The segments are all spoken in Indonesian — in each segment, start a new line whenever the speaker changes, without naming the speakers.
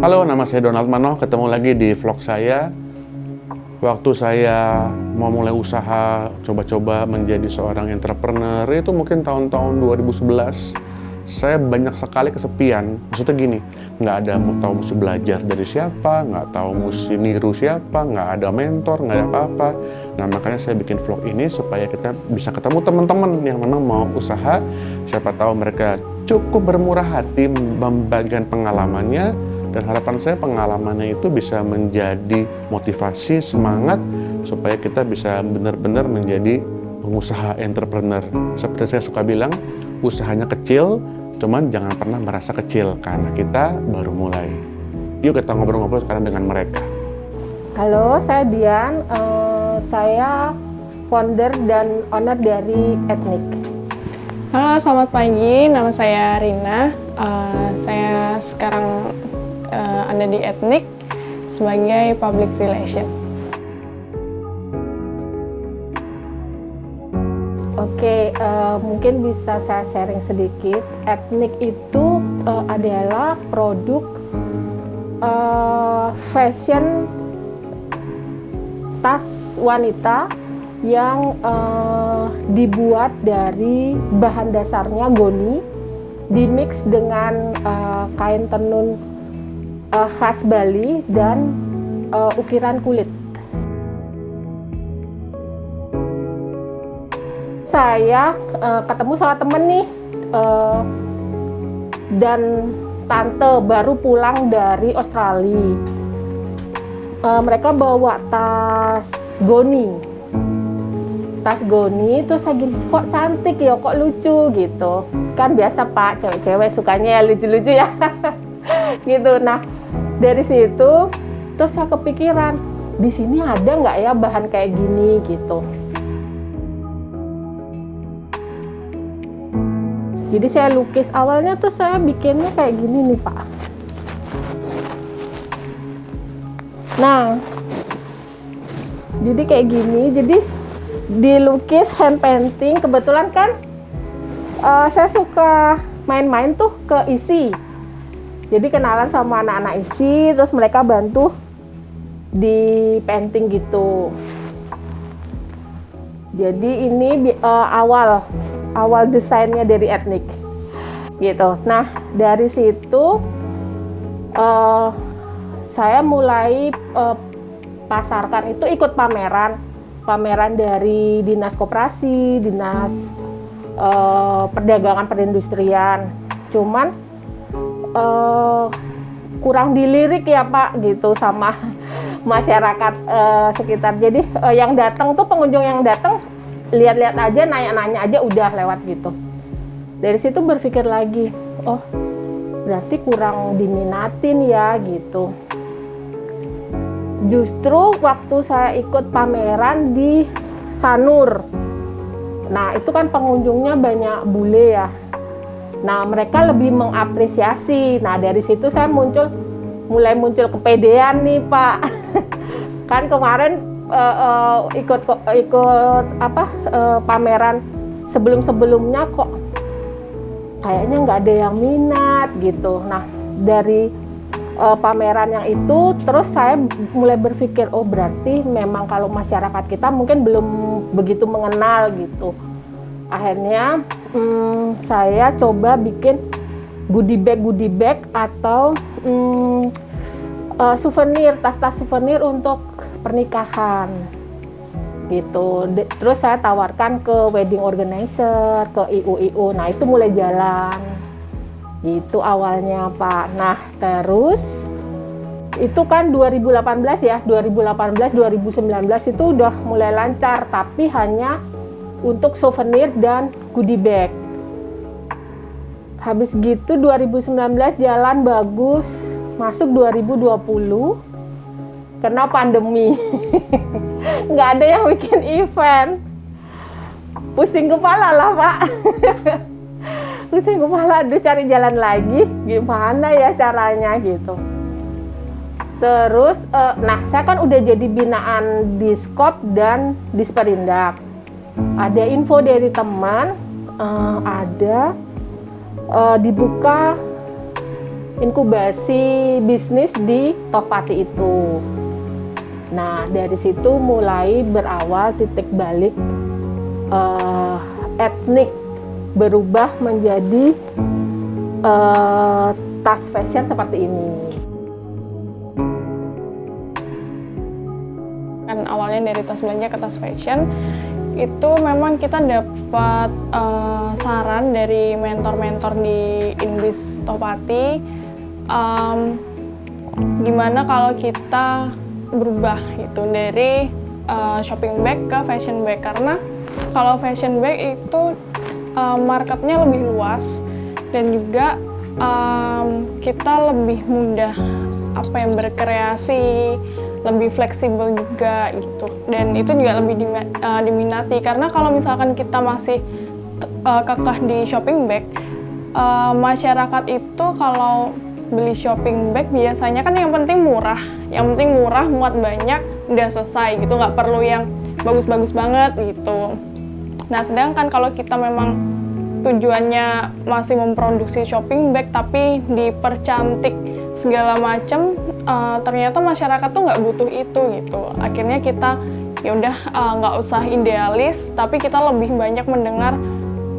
Halo, nama saya Donald Manoh. Ketemu lagi di vlog saya. Waktu saya mau mulai usaha, coba-coba menjadi seorang entrepreneur, itu mungkin tahun-tahun 2011. Saya banyak sekali kesepian. Maksudnya gini, nggak ada mau tahu mesti belajar dari siapa, nggak tahu mesti niru siapa, nggak ada mentor, nggak ada apa-apa. Nah makanya saya bikin vlog ini supaya kita bisa ketemu teman-teman yang memang mau usaha. Siapa tahu mereka cukup bermurah hati membagikan pengalamannya, dan harapan saya pengalamannya itu bisa menjadi motivasi, semangat supaya kita bisa benar-benar menjadi pengusaha entrepreneur. Seperti saya suka bilang, usahanya kecil, cuman jangan pernah merasa kecil karena kita baru mulai. Yuk kita ngobrol-ngobrol sekarang dengan mereka.
Halo, saya Dian. Uh, saya founder dan owner dari Ethnic.
Halo, selamat pagi. Nama saya Rina. Uh, saya sekarang uh, ada di etnik sebagai public relation.
Oke, uh, mungkin bisa saya sharing sedikit. Etnik itu uh, adalah produk uh, fashion tas wanita yang uh, dibuat dari bahan dasarnya goni, dimix dengan uh, kain tenun uh, khas Bali dan uh, ukiran kulit. Saya uh, ketemu sama temen nih uh, dan tante baru pulang dari Australia. Uh, mereka bawa tas goni, tas goni terus saya gini kok cantik ya kok lucu gitu kan biasa pak cewek-cewek sukanya ya lucu-lucu ya gitu nah dari situ terus saya kepikiran di sini ada nggak ya bahan kayak gini? Gitu. Jadi saya lukis. Awalnya tuh saya bikinnya kayak gini nih pak. Nah jadi kayak gini. Jadi dilukis hand painting. Kebetulan kan uh, saya suka main-main tuh ke isi jadi kenalan sama anak-anak isi terus mereka bantu di painting gitu. Jadi ini uh, awal awal desainnya dari etnik gitu. Nah dari situ uh, saya mulai uh, pasarkan itu ikut pameran. Pameran dari dinas koperasi dinas uh, perdagangan perindustrian. Cuman uh, kurang dilirik ya Pak gitu sama masyarakat uh, sekitar. Jadi uh, yang datang tuh pengunjung yang datang lihat-lihat aja, nanya-nanya aja udah lewat gitu. Dari situ berpikir lagi, oh berarti kurang diminatin ya gitu. Justru waktu saya ikut pameran di Sanur, nah itu kan pengunjungnya banyak bule ya, Nah, mereka lebih mengapresiasi. Nah, dari situ saya muncul mulai muncul kepedean nih, Pak. kan kemarin uh, uh, ikut ikut apa uh, pameran sebelum-sebelumnya kok kayaknya nggak ada yang minat gitu. Nah, dari uh, pameran yang itu terus saya mulai berpikir oh berarti memang kalau masyarakat kita mungkin belum begitu mengenal gitu akhirnya hmm, saya coba bikin goodie bag goodie bag atau hmm, uh, souvenir tas-tas souvenir untuk pernikahan. Gitu. Terus saya tawarkan ke wedding organizer ke IU-IU nah itu mulai jalan. Itu awalnya Pak. Nah terus itu kan 2018 ya. 2018 2019 itu udah mulai lancar tapi hanya untuk souvenir dan goodie bag. Habis gitu 2019 jalan bagus, masuk 2020 kena pandemi. Nggak ada yang bikin event. Pusing kepala lah, Pak. Pusing kepala, aduh cari jalan lagi, gimana ya caranya gitu. Terus, uh, nah saya kan udah jadi binaan di Skop dan di Sperindak ada info dari teman uh, ada uh, dibuka inkubasi bisnis di Topati itu. Nah, dari situ mulai berawal titik balik uh, etnik berubah menjadi uh, tas fashion seperti ini.
Kan awalnya dari tas belanja ke tas fashion, itu memang kita dapat uh, saran dari mentor-mentor di Inbis Topati. Um, gimana kalau kita berubah gitu dari uh, shopping bag ke fashion bag? Karena kalau fashion bag itu uh, marketnya lebih luas dan juga um, kita lebih mudah apa yang berkreasi lebih fleksibel juga gitu. Dan itu juga lebih uh, diminati. Karena kalau misalkan kita masih uh, kekeh di shopping bag uh, masyarakat itu kalau beli shopping bag biasanya kan yang penting murah. Yang penting murah muat banyak udah selesai gitu. Nggak perlu yang bagus-bagus banget gitu. Nah sedangkan kalau kita memang tujuannya masih memproduksi shopping bag tapi dipercantik segala macam uh, ternyata masyarakat tuh nggak butuh itu gitu. Akhirnya kita ya udah uh, nggak usah idealis tapi kita lebih banyak mendengar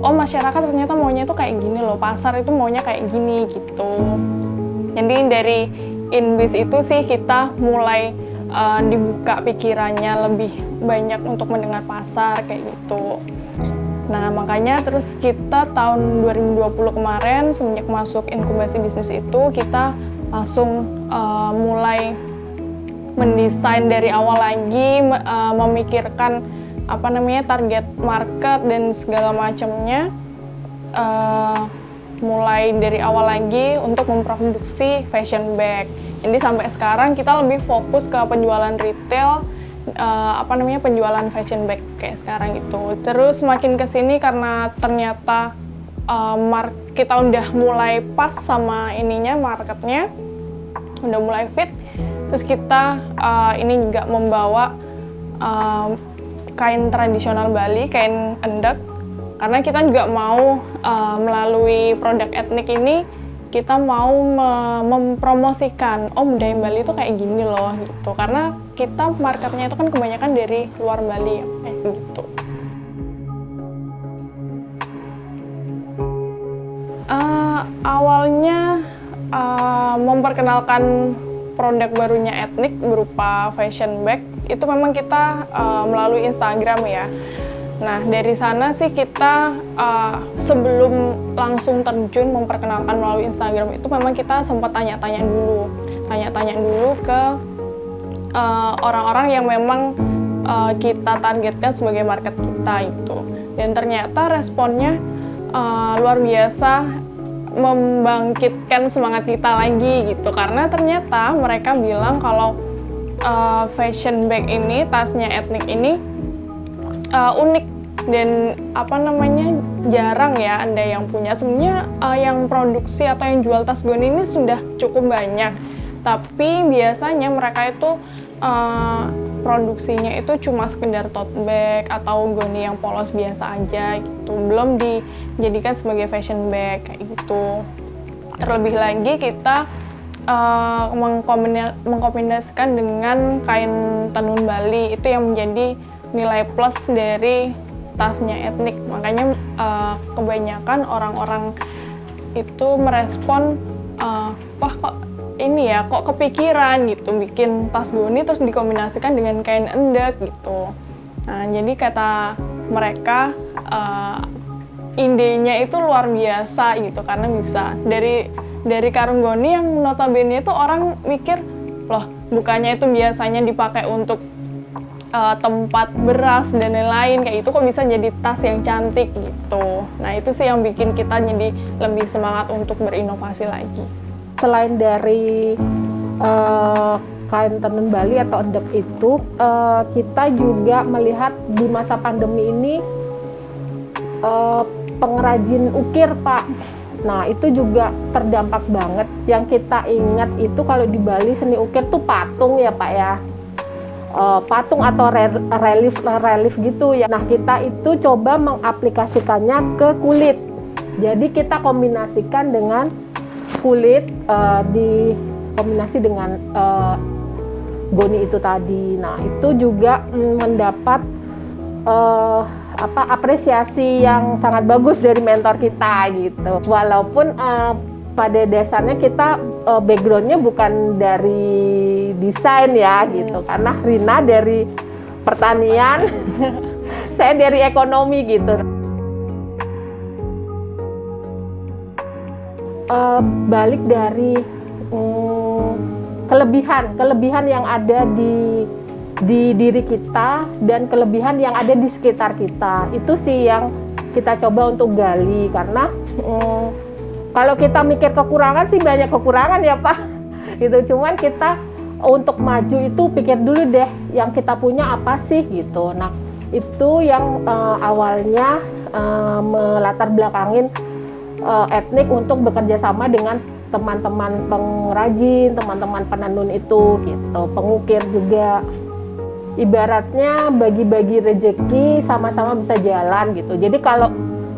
oh masyarakat ternyata maunya itu kayak gini loh pasar itu maunya kayak gini gitu. Jadi dari Inbis itu sih kita mulai uh, dibuka pikirannya lebih banyak untuk mendengar pasar kayak gitu. Nah, makanya terus kita tahun 2020 kemarin semenjak masuk inkubasi bisnis itu kita langsung uh, mulai mendesain dari awal lagi uh, memikirkan apa namanya target market dan segala macamnya uh, mulai dari awal lagi untuk memproduksi fashion bag. Jadi sampai sekarang kita lebih fokus ke penjualan retail uh, apa namanya penjualan fashion bag kayak sekarang itu. Terus makin ke sini karena ternyata uh, mark kita udah mulai pas sama ininya marketnya, udah mulai fit. Terus kita uh, ini juga membawa uh, kain tradisional Bali, kain endek, karena kita juga mau uh, melalui produk etnik ini kita mau mempromosikan oh budaya Bali itu kayak gini loh gitu karena kita marketnya itu kan kebanyakan dari luar Bali ya eh, gitu uh, awalnya uh, memperkenalkan produk barunya etnik berupa fashion bag itu memang kita uh, melalui Instagram ya Nah, dari sana sih kita uh, sebelum langsung terjun memperkenalkan melalui Instagram itu memang kita sempat tanya-tanya dulu. Tanya-tanya dulu ke orang-orang uh, yang memang uh, kita targetkan sebagai market kita itu. Dan ternyata responnya uh, luar biasa membangkitkan semangat kita lagi gitu. Karena ternyata mereka bilang kalau uh, fashion bag ini, tasnya etnik ini uh, unik dan apa namanya jarang ya anda yang punya sebenarnya uh, yang produksi atau yang jual tas goni ini sudah cukup banyak tapi biasanya mereka itu uh, produksinya itu cuma sekedar tote bag atau goni yang polos biasa aja gitu. Belum dijadikan sebagai fashion bag kayak gitu. Terlebih lagi kita uh, mengkombinasikan dengan kain tenun Bali. Itu yang menjadi nilai plus dari tasnya etnik. Makanya uh, kebanyakan orang-orang itu merespon uh, wah kok ini ya kok kepikiran gitu bikin tas goni terus dikombinasikan dengan kain endek gitu nah jadi kata mereka uh, idenya itu luar biasa gitu karena bisa dari dari karung goni yang notabene itu orang mikir loh bukannya itu biasanya dipakai untuk uh, tempat beras dan lain-lain kayak itu kok bisa jadi tas yang cantik gitu. Nah itu sih yang bikin kita jadi lebih semangat untuk berinovasi lagi.
Selain dari uh, kain tenun Bali atau endek itu, uh, kita juga melihat di masa pandemi ini uh, pengrajin ukir Pak. Nah itu juga terdampak banget. Yang kita ingat itu kalau di Bali seni ukir tuh patung ya Pak ya uh, patung atau relief relief gitu ya. Nah kita itu coba mengaplikasikannya ke kulit. Jadi kita kombinasikan dengan kulit uh, dikombinasi dengan uh, goni itu tadi. Nah itu juga mm, mendapat uh, apa apresiasi yang sangat bagus dari mentor kita gitu. Walaupun uh, pada dasarnya kita uh, backgroundnya bukan dari desain ya hmm. gitu, karena Rina dari pertanian, saya dari ekonomi gitu. Uh, balik dari um, kelebihan kelebihan yang ada di di diri kita dan kelebihan yang ada di sekitar kita. Itu sih yang kita coba untuk gali karena hmm, kalau kita mikir kekurangan sih banyak kekurangan ya pak. Gitu cuman kita untuk maju itu pikir dulu deh yang kita punya apa sih gitu. Nah itu yang uh, awalnya uh, melatar belakangin uh, etnik untuk bekerja sama dengan teman-teman pengrajin, teman-teman penenun itu gitu, pengukir juga ibaratnya bagi-bagi rejeki sama-sama bisa jalan gitu. Jadi kalau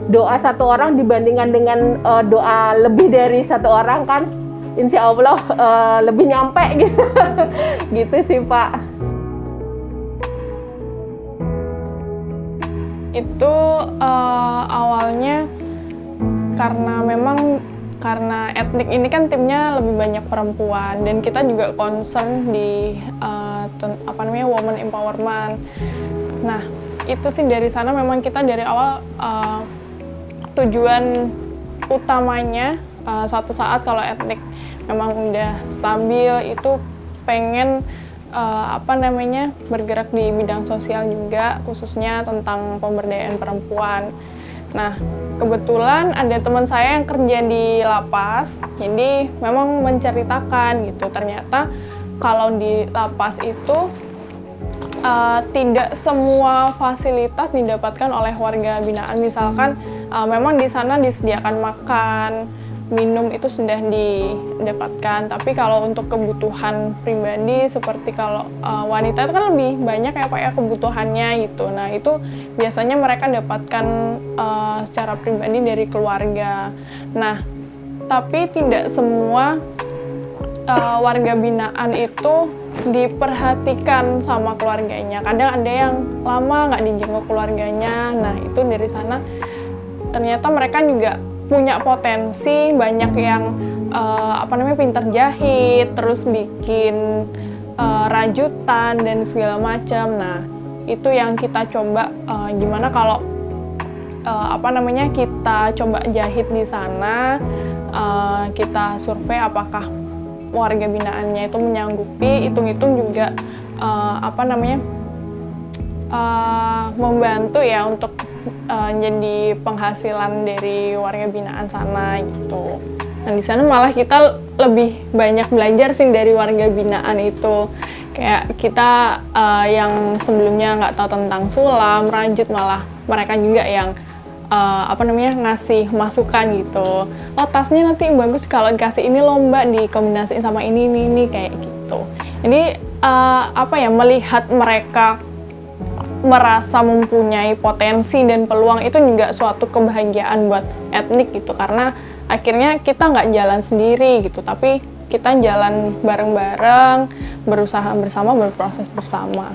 doa satu orang dibandingkan dengan uh, doa lebih dari satu orang kan, insya Allah uh, lebih nyampe gitu, gitu sih Pak.
Itu uh, awalnya karena memang karena etnik ini kan timnya lebih banyak perempuan dan kita juga concern di uh, apa namanya woman empowerment. Nah itu sih dari sana memang kita dari awal uh, tujuan utamanya uh, suatu saat kalau etnik memang udah stabil itu pengen uh, apa namanya bergerak di bidang sosial juga khususnya tentang pemberdayaan perempuan. Nah, kebetulan ada teman saya yang kerja di lapas, jadi memang menceritakan gitu. Ternyata kalau di lapas itu uh, tidak semua fasilitas didapatkan oleh warga binaan. Misalkan uh, memang di sana disediakan makan, minum itu sudah didapatkan. Tapi kalau untuk kebutuhan pribadi seperti kalau uh, wanita itu kan lebih banyak ya pak ya kebutuhannya gitu. Nah itu biasanya mereka dapatkan uh, secara pribadi dari keluarga. Nah tapi tidak semua uh, warga binaan itu diperhatikan sama keluarganya. Kadang ada yang lama nggak dijenguk keluarganya. Nah itu dari sana ternyata mereka juga punya potensi banyak yang uh, apa namanya pintar jahit terus bikin uh, rajutan dan segala macam. Nah itu yang kita coba uh, gimana kalau uh, apa namanya kita coba jahit di sana uh, kita survei apakah warga binaannya itu menyanggupi hitung-hitung juga uh, apa namanya uh, membantu ya untuk uh, jadi penghasilan dari warga binaan sana gitu. Nah di sana malah kita lebih banyak belajar sih dari warga binaan itu. Kayak kita uh, yang sebelumnya nggak tahu tentang sulam, rajut malah mereka juga yang uh, apa namanya ngasih masukan gitu. Oh tasnya nanti bagus kalau dikasih ini lomba dikombinasiin sama ini ini ini kayak gitu. Jadi uh, apa ya melihat mereka merasa mempunyai potensi dan peluang itu juga suatu kebahagiaan buat etnik gitu. Karena akhirnya kita nggak jalan sendiri gitu tapi kita jalan bareng-bareng berusaha bersama berproses bersama